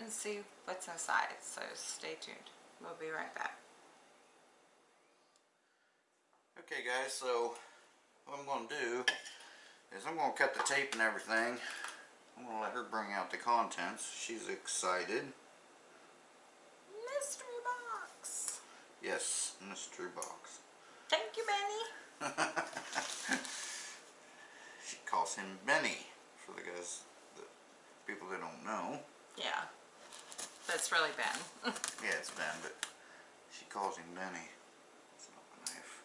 and see what's inside. So stay tuned. We'll be right back. Okay guys, so what I'm going to do is I'm going to cut the tape and everything. I'm going to let her bring out the contents. She's excited. Mystery box. Yes, mystery box. Thank you, Benny. she calls him Benny for the guys, the people that don't know. Yeah. That's really Ben. Yeah, it's Ben, but she calls him Benny. It's not a knife.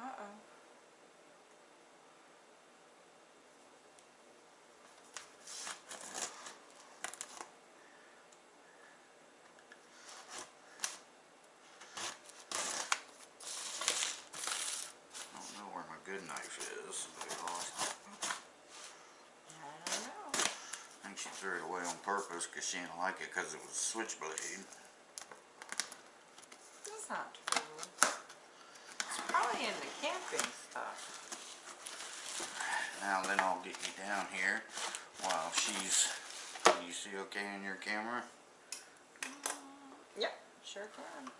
Uh-oh. I don't know where my good knife is. but I lost it. I don't know. I think she threw it away on purpose because she didn't like it because it was a switchblade. That's not true. It's probably in the camping stuff. Now then I'll get you down here while she's, can you see okay in your camera? Mm, yep, sure can.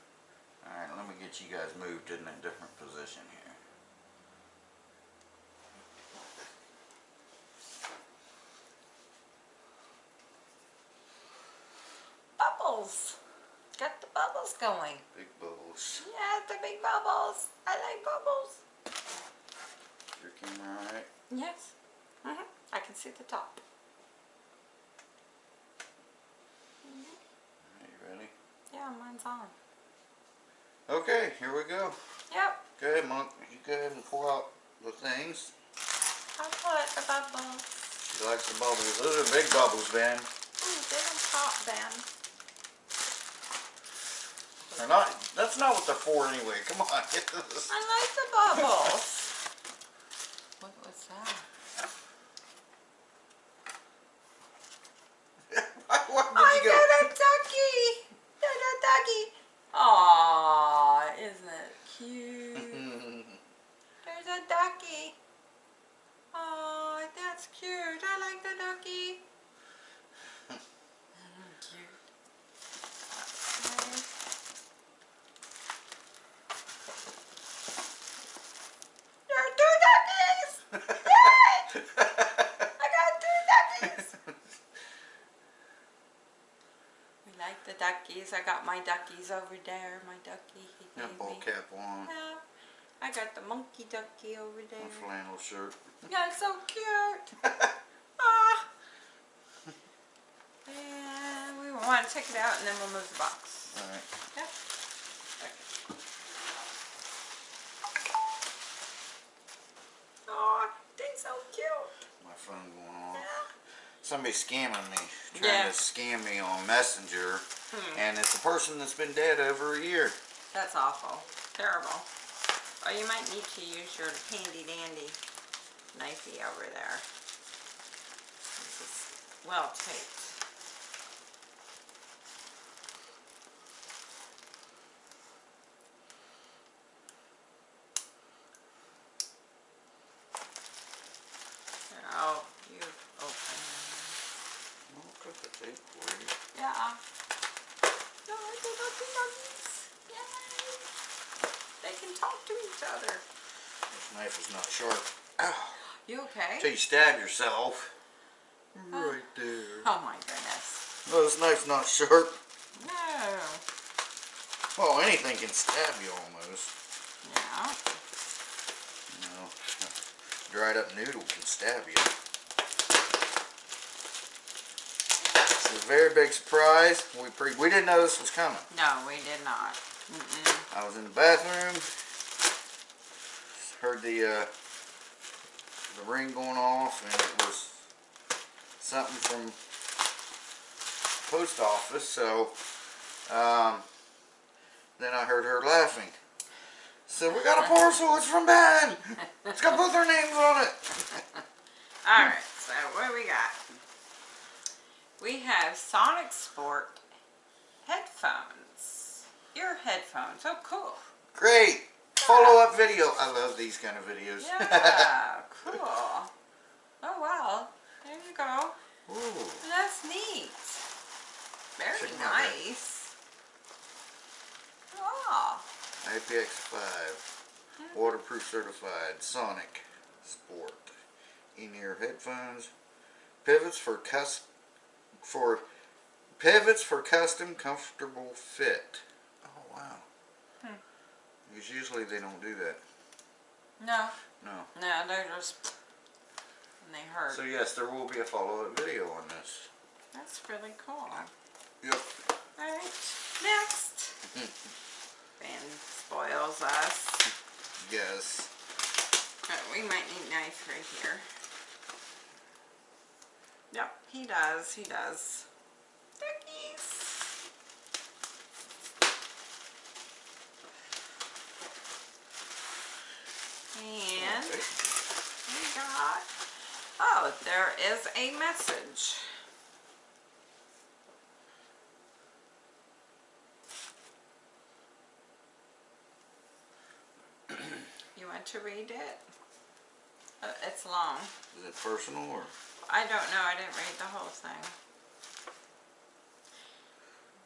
Alright, let me get you guys moved in a different position here. Bubbles. Got the bubbles going. Big bubbles. Yeah, the big bubbles. I like bubbles. Your camera alright? Yes. hmm I can see the top. Are you ready? Yeah, mine's on. Okay, here we go. Yep. Go ahead, Monk. You go ahead and pour out the things. I'll put the bubbles. She likes the bubbles. Those are big bubbles, Ben. Ooh, they don't pop, Ben. They're not, that's not what they're for anyway. Come on. I like the bubbles. what was that? Why, why did I you go? got a ducky. Got a ducky. Aw, isn't it cute? There's a ducky. Aw, that's cute. I like the ducky. Mm, cute. Okay. There are two duckies! Yay! I got two duckies! We like the duckies. I got my duckies over there. My ducky he gave ball me. cap on. Yeah. I got the monkey ducky over A there. flannel shirt. Yeah, it's so cute. ah. And we want to take it out and then we'll move the box. Oh, they're so cute. My phone going off. Yeah. Somebody scamming me. Trying Yeah. to scam me on Messenger. Hmm. And it's a person that's been dead over a year. That's awful. Terrible. Oh, you might need to use your handy dandy knifey over there. This is well taped. Oh, you open. I'll cut the tape for you. Yeah. No, they got the nuggies. Yay. They can talk to each other. This knife is not sharp. Ow. You okay? Till you stab yourself. Mm-hmm. Right there. Oh my goodness. No, this knife's not sharp. No. Well, anything can stab you almost. Yeah. You know, dried up noodle can stab you. It's a very big surprise. We pre we didn't know this was coming. No, we did not. Mm-mm. I was in the bathroom, heard the uh, the ring going off, and it was something from post office. So um, then I heard her laughing. So we got a parcel. It's from Ben. It's got both our names on it. All right. So what do we got? we have Sonic Sport headphones. Ear headphones. Oh, cool. Great. Follow-up video. I love these kind of videos. Yeah, cool. Oh, wow. There you go. Ooh. That's neat. Very Check 'em out, man. nice. Oh, IPX5. Hmm. Waterproof certified. Sonic Sport. In-ear headphones. Pivots for cus for pivots for custom comfortable fit. Wow. Hmm. Because usually they don't do that. no. No. No, they're just, and they hurt. So yes, there will be a follow-up video on this. That's really cool. Yep. Alright, next. Ben spoils us. Yes. Uh, we might need knife right here. Yep, he does, he does. Duckies. And we got, oh, there is a message. You want to read it? Uh, it's long. Is it personal or? I don't know, I didn't read the whole thing.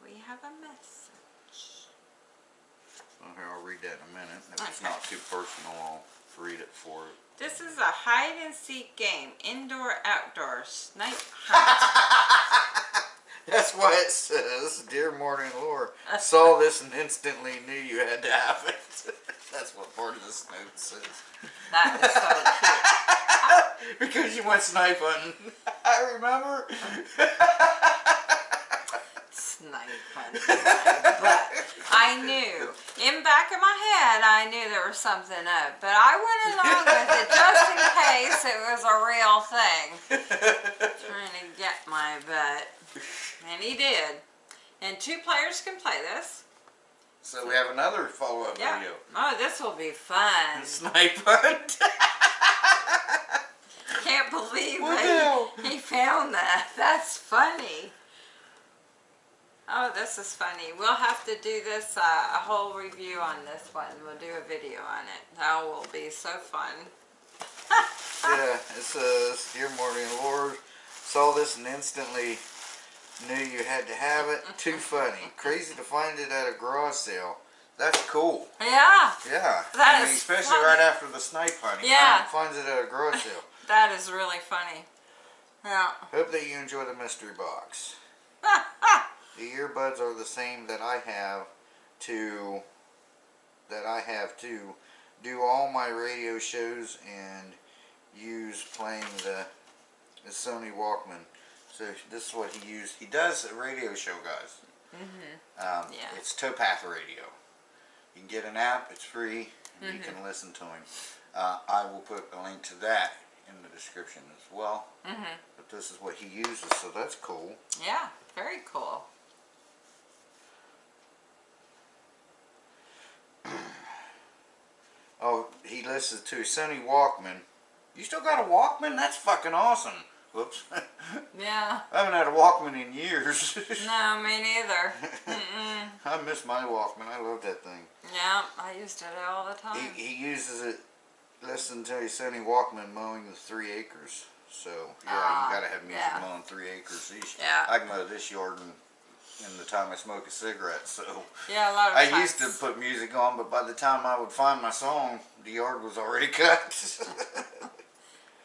We have a message. Okay, I'll read that in a minute. If it's not too personal, I'll read it for it. This is a hide and seek game, indoor, outdoor, snipe hunt. That's why it says, Dear and Laura, saw this and instantly knew you had to have it. That's what part of this note says. that is so cute. because you went snipe hunting. I remember. Uh-huh. But I knew, in back of my head, I knew there was something up. But I went along with it just in case it was a real thing. Trying to get my butt. And he did. And two players can play this. so we have another follow-up Yeah. video. Oh, this will be fun. Snipe hunt. Can't believe that he, he found that. That's funny. Oh, this is funny. We'll have to do this, uh, a whole review on this one. We'll do a video on it. That will be so fun. yeah, it says, Dear Morty Lord, saw this and instantly knew you had to have it. Too funny. Crazy to find it at a garage sale. That's cool. Yeah, Yeah. That I mean, is especially funny. right after the snipe hunt. He Yeah. find- finds it at a garage sale. that is really funny. Yeah. Hope that you enjoy the mystery box. The earbuds are the same that I have to that I have to do all my radio shows and use playing the, the Sony Walkman. So this is what he used. He does a radio show, guys. Mhm. Um, Yeah. It's Towpath Radio. You can get an app. It's free. And You Mm-hmm. can listen to him. Uh, I will put a link to that in the description as well. Mhm. But this is what he uses, so that's cool. Yeah. Very cool. Oh, is to Sony Walkman. You still got a Walkman? That's fucking awesome. Whoops. Yeah. I haven't had a Walkman in years. No, me neither. Mm-mm. I miss my Walkman. I love that thing. Yeah, I used it all the time. He, he uses it, listen to his Sony Walkman mowing the three acres. So, yeah, Ah, you gotta have music yeah. mowing three acres. Each. Yeah. I can mow this yard in, in the time I smoke a cigarette, so. Yeah, a lot of I times. used to put music on, but by the time I would find my song, the yard was already cut.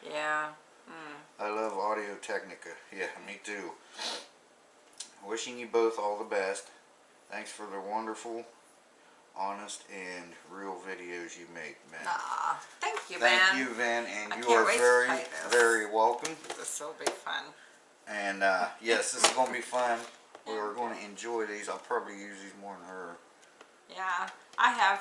Yeah. Mm. I love Audio Technica. Yeah, me too. Wishing you both all the best. Thanks for the wonderful, honest, and real videos you make, man. Ah, thank you, man. Thank you, Van, and I you are very, very welcome. This will be fun. And uh, yes, this is going to be fun. We are going to enjoy these. I'll probably use these more than her. Yeah, I have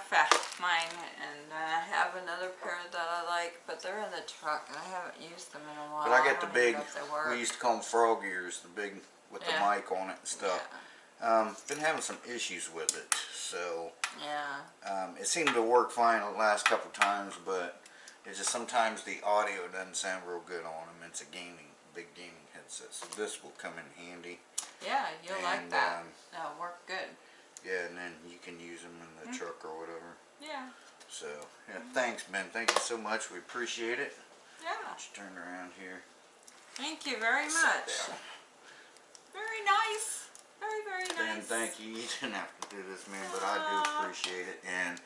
mine, and I have another pair that I like, but they're in the truck, and I haven't used them in a while. But I got the big, know they work. we used to call them frog ears, the big with Yeah. the mic on it and stuff. Um, been having some issues with it, so Yeah, Um, it seemed to work fine the last couple times, but it's just sometimes the audio doesn't sound real good on them. It's a gaming, big gaming headset. So this will come in handy. Yeah, you'll like that. um, That'll work good. Yeah, and then you can use them in the Mm. truck or whatever. Yeah. So, yeah, thanks, Ben. Thank you so much. We appreciate it. Yeah. Let's turn around here. Thank you very Sit much. down. Very nice. Very, very Ben, nice. thank you. You didn't have to do this, man, but I do appreciate it. And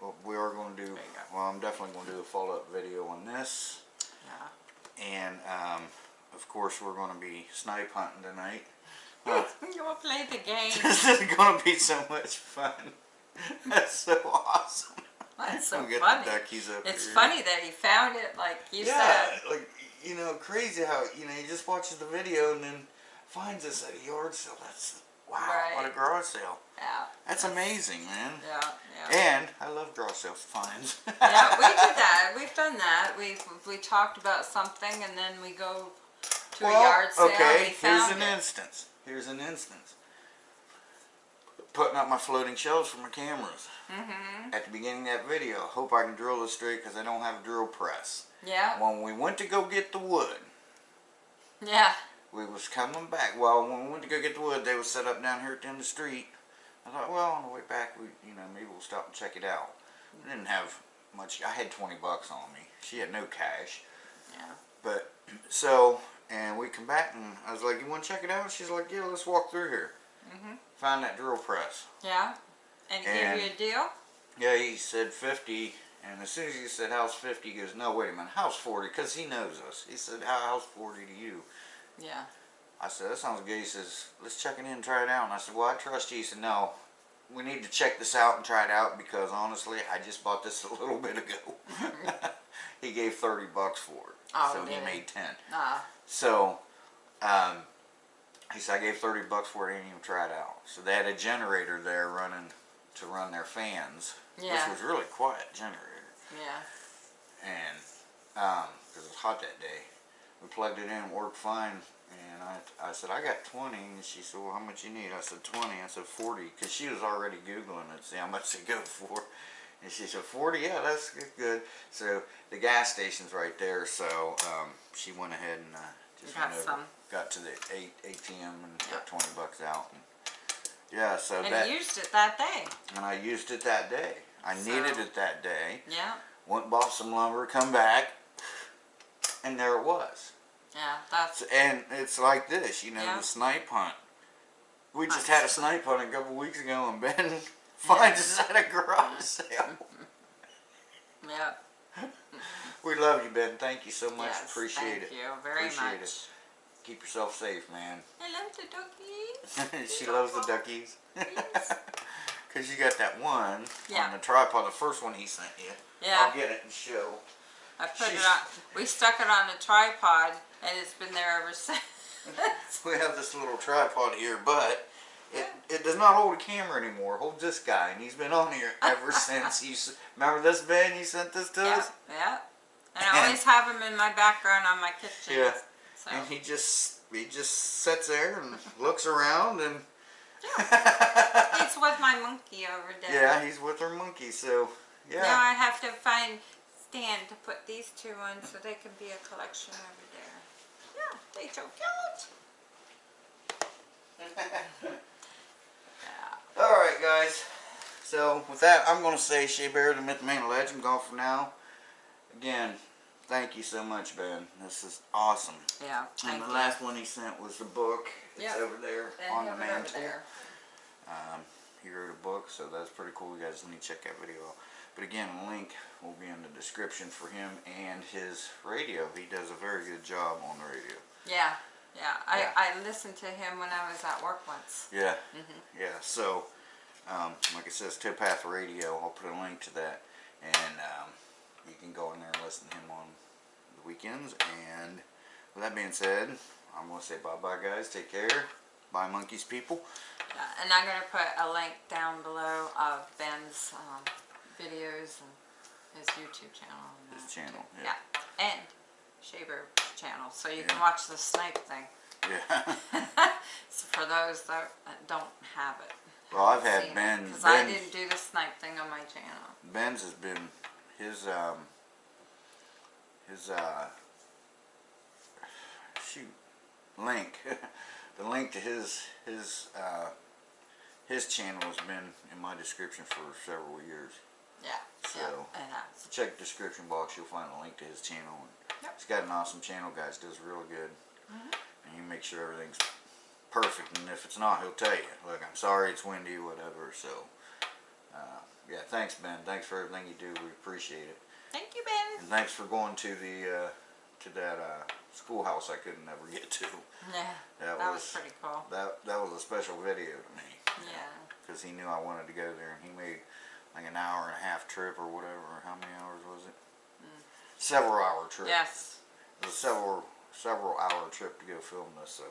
what we are going to do, There you go. well, I'm definitely going to do a follow-up video on this. Yeah. And, um, of course, we're going to be snipe hunting tonight. Huh. You'll play the game. this is going to be so much fun. That's so awesome. That's so funny. the duckies up It's here. funny that he found it, like you yeah, said. like you know, crazy how you know he just watches the video and then finds us at a yard sale. That's wow, right. what a garage sale. Yeah. That's amazing, man. Yeah. Yeah. And I love garage sale finds. yeah, we did that. We've done that. We we talked about something and then we go to well, a yard sale. okay. and we found here's an it. instance. Here's an instance. Putting up my floating shelves for my cameras. Mhm. At the beginning of that video, I hope I can drill this straight because I don't have a drill press. Yeah. When we went to go get the wood, Yeah. we was coming back. Well, when we went to go get the wood, they was set up down here at the end of the street. I thought, well, on the way back, we, you know, maybe we'll stop and check it out. I didn't have much. I had 20 bucks on me. She had no cash. Yeah. But, so, and we come back and I was like, you want to check it out? She's like, yeah, let's walk through here. Mhm. Find that drill press. Yeah. And gave you a deal? Yeah, he said 50. And as soon as he said house 50, he goes, no, wait a minute, house 40, because he knows us. He said, how house 40 to you? Yeah. I said, that sounds good. He says, let's check it in and try it out. And I said, well, I trust you. He said, no, we need to check this out and try it out because honestly, I just bought this a little bit ago. he gave 30 bucks for it. Oh, so he he? made 10. Ah. So, um, he said, I gave 30 bucks for it. I didn't even try it out. So they had a generator there running to run their fans, Yeah. which was really quiet generator. Yeah. And, um, cause it was hot that day. We plugged it in, it worked fine. And I, I said, I got 20. And she said, well, how much you need? I said, 20. I said, 40. Cause she was already Googling it, see how much they go for. And she said, 40? Yeah, that's good-. So the gas station's right there. So, um, she went ahead and, uh, just Got over, got to the eight, ATM and got 20 bucks out. And, yeah, so And that, used it that day. and I used it that day. I needed it that day Yeah. went and bought some lumber, come back, and there it was. Yeah. That's So- And it's like this, you know, Yeah. the snipe hunt. We just had a snipe hunt a couple weeks ago, and Ben finds us at a garage sale. yeah. We love you, Ben. Thank you so much. Yes, Appreciate it. thank you very Appreciate much. it. Keep yourself safe, man. I love the duckies. she loves the duckies. Cause you got that one Yeah. on the tripod, the first one he sent you. Yeah. I'll get it and show. I put it on. We stuck it on the tripod, and it's been there ever since. We have this little tripod here, but it, it does not hold a camera anymore. It holds this guy, and he's been on here ever since. You remember this, Ben? You sent this to yeah, us, yeah. And I always have him in my background on my kitchen. Yeah. So. and he just he just sits there and looks around, and He's with my monkey over there. yeah, he's with her monkey. So yeah. Now I have to find Stan to put these two on so they can be a collection over there. Yeah, they so cute. Yeah. all right, guys. So with that, I'm gonna say Shea Bear, the Myth Man Legend, gone for now. Again, thank you so much, Ben. This is awesome. Yeah. And the you. last one he sent was the book. It's Yep. over there And on the have it over mantle. Um, he wrote a book, so that's pretty cool. You guys need to check that video out. But again, a link will be in the description for him and his radio. He does a very good job on the radio. Yeah. Yeah. I, Yeah. I listened to him when I was at work once. Yeah, Mhm. yeah. So, um, like it says, Towpath Radio. I'll put a link to that, and um, you can go in there and listen to him on the weekends. And with that being said, I'm gonna say bye bye, guys. Take care. Bye, monkeys, people. Yeah, and I'm going to put a link down below of Ben's um, videos and his YouTube channel. And His channel, too. yeah. And Shaver channel, so you can watch the snipe thing. Yeah. so for those that don't have it. Well, I've had Ben- Because I didn't do the snipe thing on my channel. Ben's has been his um his uh shoot link. the link to his his uh, his channel has been in my description for several years. Yeah. So- yeah, it has. Check the description box. You'll find a link to his channel. And Yep. He's got an awesome channel, guys. Does real good. Mhm. And you make sure everything's perfect. And if it's not, he'll tell you. Look, I'm sorry it's windy, whatever. So, uh, yeah. Thanks, Ben. Thanks for everything you do. We appreciate it. Thank you, Ben. And thanks for going to the uh, to that uh, schoolhouse I couldn't ever get to. Yeah, That, that was was pretty cool. that that was a special video to me Yeah. because he knew I wanted to go there, and he made like an hour and a half trip or whatever. How many hours was it? Several hour trip. Yes. It was a several several hour trip to go film this. So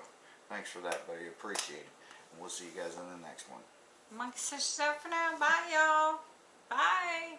thanks for that, buddy. Appreciate it. And we'll see you guys in the next one. Monkey so for now. Bye, y'all. Bye.